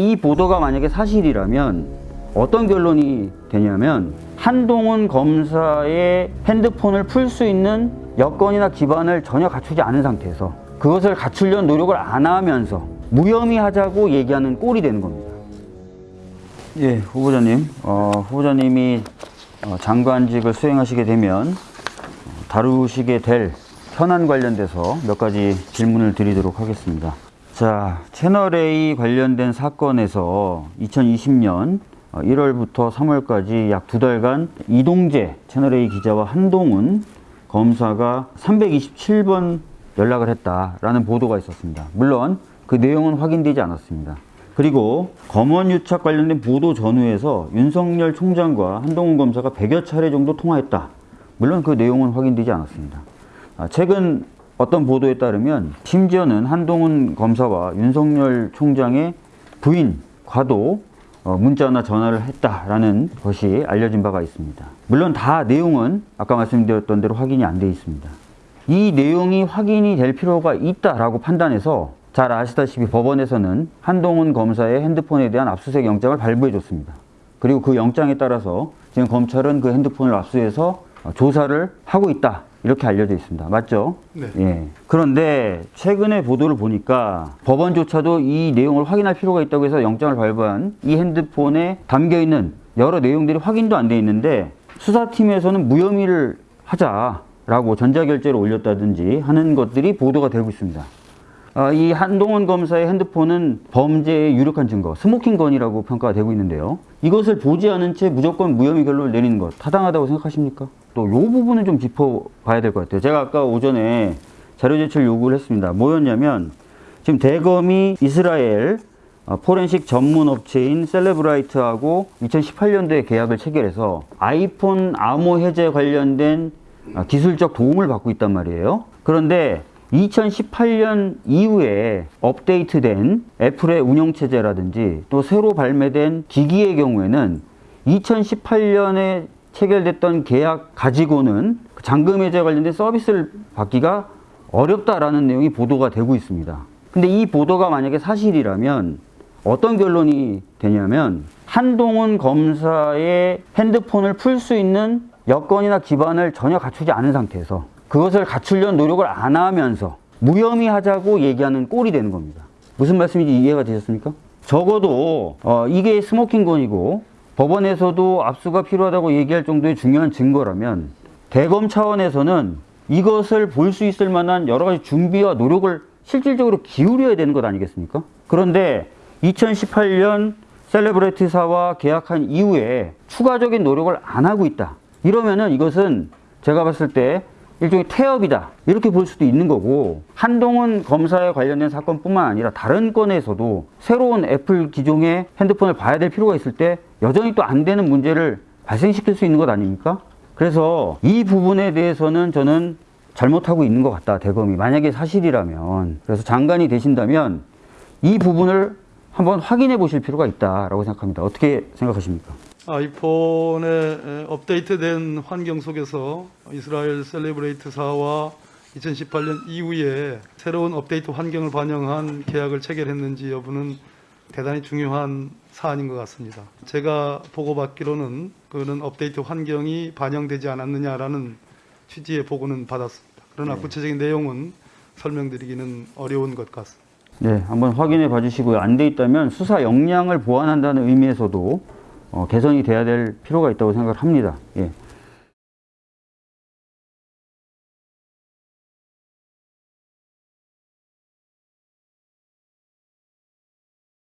이 보도가 만약에 사실이라면 어떤 결론이 되냐면 한동훈 검사의 핸드폰을 풀 수 있는 여건이나 기반을 전혀 갖추지 않은 상태에서 그것을 갖추려는 노력을 안 하면서 무혐의 하자고 얘기하는 꼴이 되는 겁니다. 예, 후보자님. 어, 후보자님이 어, 장관직을 수행하시게 되면 어, 다루시게 될 현안 관련돼서 몇 가지 질문을 드리도록 하겠습니다. 자, 채널A 관련된 사건에서 2020년 1월부터 3월까지 약 두 달간 이동재 채널A 기자와 한동훈 검사가 327번 연락을 했다라는 보도가 있었습니다. 물론 그 내용은 확인되지 않았습니다. 그리고 검언 유착 관련된 보도 전후에서 윤석열 총장과 한동훈 검사가 100여 차례 정도 통화했다. 물론 그 내용은 확인되지 않았습니다. 아, 최근 어떤 보도에 따르면 심지어는 한동훈 검사와 윤석열 총장의 부인 과도 어, 문자나 전화를 했다라는 것이 알려진 바가 있습니다. 물론 다 내용은 아까 말씀드렸던 대로 확인이 안 돼 있습니다. 이 내용이 확인이 될 필요가 있다라고 판단해서 잘 아시다시피 법원에서는 한동훈 검사의 핸드폰에 대한 압수수색 영장을 발부해 줬습니다. 그리고 그 영장에 따라서 지금 검찰은 그 핸드폰을 압수해서 어, 조사를 하고 있다. 이렇게 알려져 있습니다. 맞죠? 네. 예. 그런데 최근의 보도를 보니까 법원조차도 이 내용을 확인할 필요가 있다고 해서 영장을 발부한 이 핸드폰에 담겨 있는 여러 내용들이 확인도 안 돼 있는데 수사팀에서는 무혐의를 하자라고 전자결제를 올렸다든지 하는 것들이 보도가 되고 있습니다. 아, 이 한동훈 검사의 핸드폰은 범죄의 유력한 증거, 스모킹건이라고 평가가 되고 있는데요. 이것을 보지 않은 채 무조건 무혐의 결론을 내리는 것 타당하다고 생각하십니까? 또 이 부분은 좀 짚어봐야 될 것 같아요. 제가 아까 오전에 자료 제출 요구를 했습니다. 뭐였냐면 지금 대검이 이스라엘 어, 포렌식 전문 업체인 셀레브라이트하고 2018년도에 계약을 체결해서 아이폰 암호 해제 관련된 아, 기술적 도움을 받고 있단 말이에요. 그런데 2018년 이후에 업데이트된 애플의 운영체제라든지 또 새로 발매된 기기의 경우에는 2018년에 체결됐던 계약 가지고는 그 잔금 해제 관련된 서비스를 받기가 어렵다라는 내용이 보도가 되고 있습니다. 근데 이 보도가 만약에 사실이라면 어떤 결론이 되냐면 한동훈 검사의 핸드폰을 풀 수 있는 여건이나 기반을 전혀 갖추지 않은 상태에서 그것을 갖추려는 노력을 안 하면서 무혐의 하자고 얘기하는 꼴이 되는 겁니다. 무슨 말씀인지 이해가 되셨습니까? 적어도 어, 이게 스모킹건이고 법원에서도 압수가 필요하다고 얘기할 정도의 중요한 증거라면 대검 차원에서는 이것을 볼 수 있을 만한 여러 가지 준비와 노력을 실질적으로 기울여야 되는 것 아니겠습니까? 그런데 2018년 셀레브레티사와 계약한 이후에 추가적인 노력을 안 하고 있다. 이러면은 이것은 제가 봤을 때 일종의 태업이다. 이렇게 볼 수도 있는 거고 한동훈 검사에 관련된 사건뿐만 아니라 다른 건에서도 새로운 애플 기종의 핸드폰을 봐야 될 필요가 있을 때 여전히 또 안 되는 문제를 발생시킬 수 있는 것 아닙니까? 그래서 이 부분에 대해서는 저는 잘못하고 있는 것 같다. 대검이 만약에 사실이라면 그래서 장관이 되신다면 이 부분을 한번 확인해 보실 필요가 있다라고 생각합니다. 어떻게 생각하십니까? 아이폰의 업데이트된 환경 속에서 이스라엘 셀레브레이트사와 2018년 이후에 새로운 업데이트 환경을 반영한 계약을 체결했는지 여부는 대단히 중요한 사안인 것 같습니다. 제가 보고받기로는 그런 업데이트 환경이 반영되지 않았느냐라는 취지의 보고는 받았습니다. 그러나 네. 구체적인 내용은 설명드리기는 어려운 것 같습니다. 네, 한번 확인해 봐주시고요. 안 돼 있다면 수사 역량을 보완한다는 의미에서도 어, 개선이 돼야 될 필요가 있다고 생각을 합니다. 예.